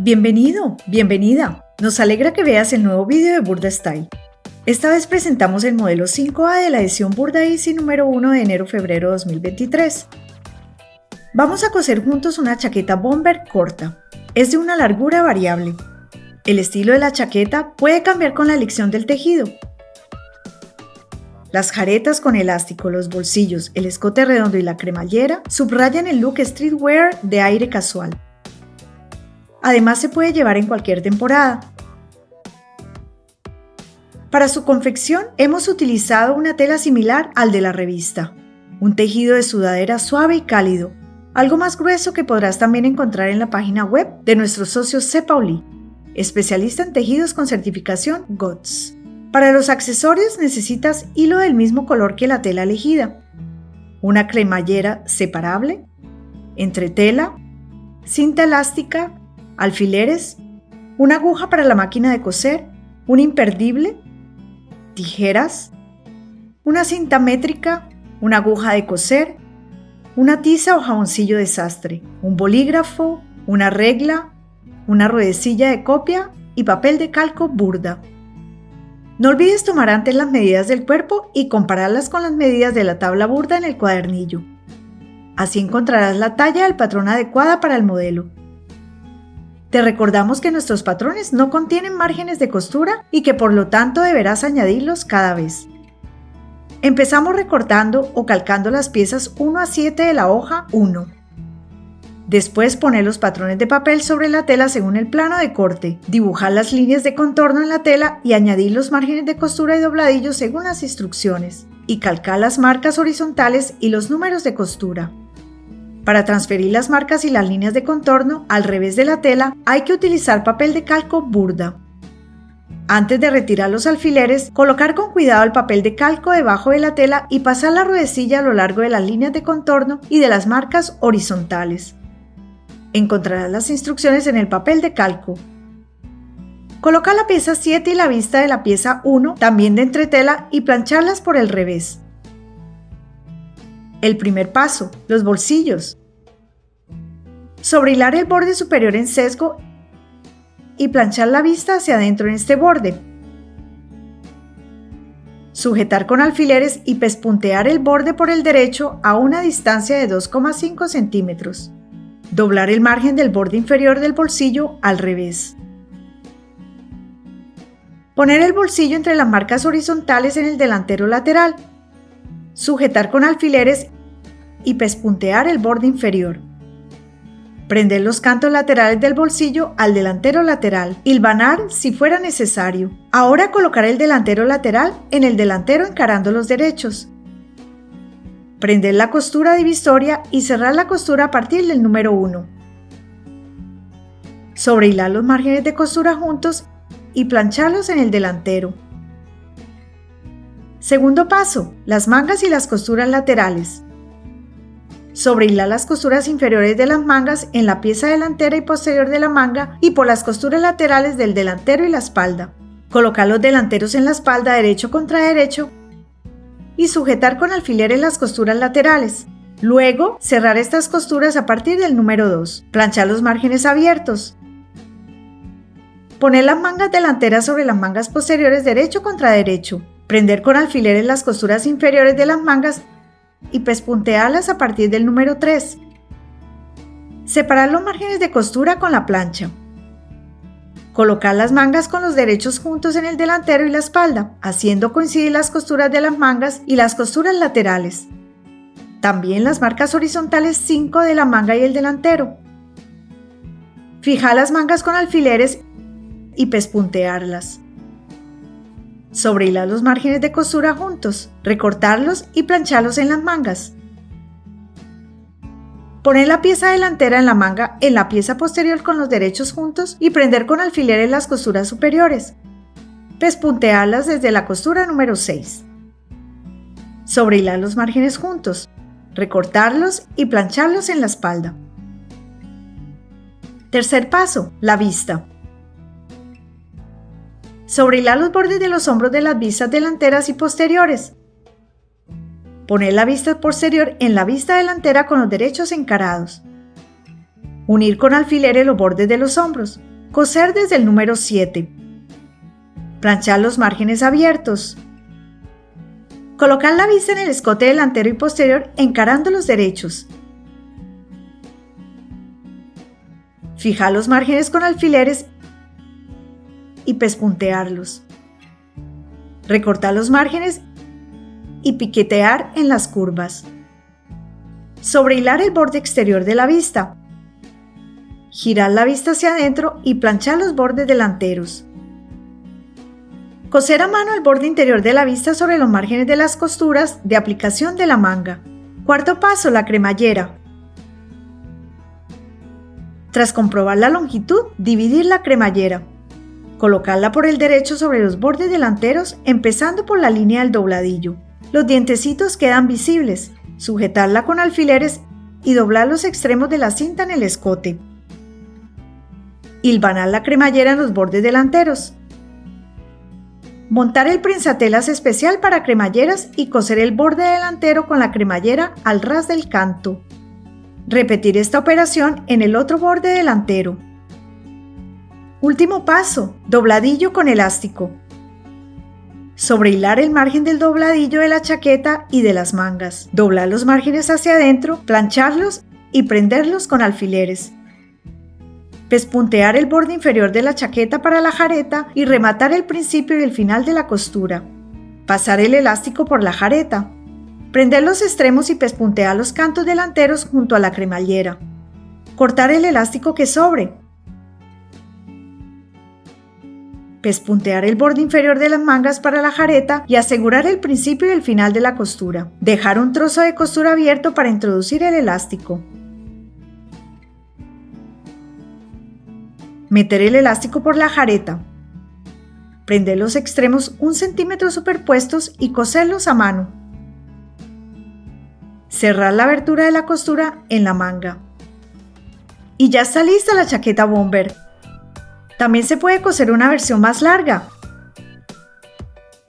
Bienvenido, bienvenida. Nos alegra que veas el nuevo vídeo de Burda Style. Esta vez presentamos el modelo 5A de la edición Burda Easy número 1 de enero-febrero 2023. Vamos a coser juntos una chaqueta bomber corta. Es de una largura variable. El estilo de la chaqueta puede cambiar con la elección del tejido. Las jaretas con elástico, los bolsillos, el escote redondo y la cremallera subrayan el look streetwear de aire casual. Además se puede llevar en cualquier temporada. Para su confección hemos utilizado una tela similar al de la revista, un tejido de sudadera suave y cálido, algo más grueso que podrás también encontrar en la página web de nuestro socio C. Pauli, especialista en tejidos con certificación GOTS. Para los accesorios necesitas hilo del mismo color que la tela elegida, una cremallera separable, entretela, cinta elástica, alfileres, una aguja para la máquina de coser, un imperdible, tijeras, una cinta métrica, una aguja de coser, una tiza o jaboncillo de sastre, un bolígrafo, una regla, una ruedecilla de copia y papel de calco burda. No olvides tomar antes las medidas del cuerpo y compararlas con las medidas de la tabla burda en el cuadernillo. Así encontrarás la talla del patrón adecuada para el modelo. Te recordamos que nuestros patrones no contienen márgenes de costura y que por lo tanto deberás añadirlos cada vez. Empezamos recortando o calcando las piezas 1 a 7 de la hoja 1. Después poner los patrones de papel sobre la tela según el plano de corte, dibujar las líneas de contorno en la tela y añadir los márgenes de costura y dobladillos según las instrucciones, y calcar las marcas horizontales y los números de costura. Para transferir las marcas y las líneas de contorno al revés de la tela hay que utilizar papel de calco burda. Antes de retirar los alfileres, colocar con cuidado el papel de calco debajo de la tela y pasar la ruedecilla a lo largo de las líneas de contorno y de las marcas horizontales. Encontrarás las instrucciones en el papel de calco. Coloca la pieza 7 y la vista de la pieza 1 también de entretela y plancharlas por el revés. El primer paso, los bolsillos. Sobrehilar el borde superior en sesgo y planchar la vista hacia adentro en este borde. Sujetar con alfileres y pespuntear el borde por el derecho a una distancia de 2,5 centímetros. Doblar el margen del borde inferior del bolsillo al revés. Poner el bolsillo entre las marcas horizontales en el delantero lateral sujetar con alfileres y pespuntear el borde inferior. Prender los cantos laterales del bolsillo al delantero lateral, hilvanar si fuera necesario. Ahora colocar el delantero lateral en el delantero encarando los derechos. Prender la costura divisoria y cerrar la costura a partir del número 1. Sobrehilar los márgenes de costura juntos y plancharlos en el delantero. Segundo paso, las mangas y las costuras laterales. Sobrehilar las costuras inferiores de las mangas en la pieza delantera y posterior de la manga y por las costuras laterales del delantero y la espalda. Colocar los delanteros en la espalda derecho contra derecho y sujetar con alfileres las costuras laterales. Luego, cerrar estas costuras a partir del número 2. Planchar los márgenes abiertos. Poner las mangas delanteras sobre las mangas posteriores derecho contra derecho prender con alfileres las costuras inferiores de las mangas y pespuntearlas a partir del número 3. Separar los márgenes de costura con la plancha. Colocar las mangas con los derechos juntos en el delantero y la espalda, haciendo coincidir las costuras de las mangas y las costuras laterales. También las marcas horizontales 5 de la manga y el delantero. Fijar las mangas con alfileres y pespuntearlas. Sobrehilar los márgenes de costura juntos, recortarlos y plancharlos en las mangas. Poner la pieza delantera en la manga en la pieza posterior con los derechos juntos y prender con alfileres las costuras superiores. Pespuntearlas desde la costura número 6. Sobrehilar los márgenes juntos, recortarlos y plancharlos en la espalda. Tercer paso, la vista. Sobrehilar los bordes de los hombros de las vistas delanteras y posteriores. Poner la vista posterior en la vista delantera con los derechos encarados. Unir con alfileres los bordes de los hombros. Coser desde el número 7. Planchar los márgenes abiertos. Colocar la vista en el escote delantero y posterior encarando los derechos. Fijar los márgenes con alfileres y pespuntearlos. Recortar los márgenes y piquetear en las curvas. Sobrehilar el borde exterior de la vista. Girar la vista hacia adentro y planchar los bordes delanteros. Coser a mano el borde interior de la vista sobre los márgenes de las costuras de aplicación de la manga. Cuarto paso, la cremallera. Tras comprobar la longitud, dividir la cremallera. Colocarla por el derecho sobre los bordes delanteros, empezando por la línea del dobladillo. Los dientecitos quedan visibles. Sujetarla con alfileres y doblar los extremos de la cinta en el escote. Hilvanar la cremallera en los bordes delanteros. Montar el prensatelas especial para cremalleras y coser el borde delantero con la cremallera al ras del canto. Repetir esta operación en el otro borde delantero. Último paso, dobladillo con elástico. Sobrehilar el margen del dobladillo de la chaqueta y de las mangas. Doblar los márgenes hacia adentro, plancharlos y prenderlos con alfileres. Pespuntear el borde inferior de la chaqueta para la jareta y rematar el principio y el final de la costura. Pasar el elástico por la jareta. Prender los extremos y pespuntear los cantos delanteros junto a la cremallera. Cortar el elástico que sobre. Pespuntear el borde inferior de las mangas para la jareta y asegurar el principio y el final de la costura. Dejar un trozo de costura abierto para introducir el elástico. Meter el elástico por la jareta. Prender los extremos un centímetro superpuestos y coserlos a mano. Cerrar la abertura de la costura en la manga. Y ya está lista la chaqueta bomber. También se puede coser una versión más larga.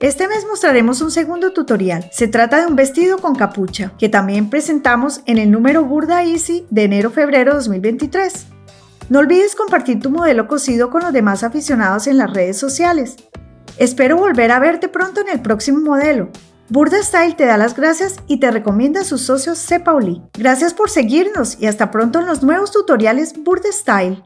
Este mes mostraremos un segundo tutorial. Se trata de un vestido con capucha, que también presentamos en el número Burda Easy de enero-febrero 2023. No olvides compartir tu modelo cosido con los demás aficionados en las redes sociales. Espero volver a verte pronto en el próximo modelo. Burda Style te da las gracias y te recomienda a sus socios C. Pauli. Gracias por seguirnos y hasta pronto en los nuevos tutoriales Burda Style.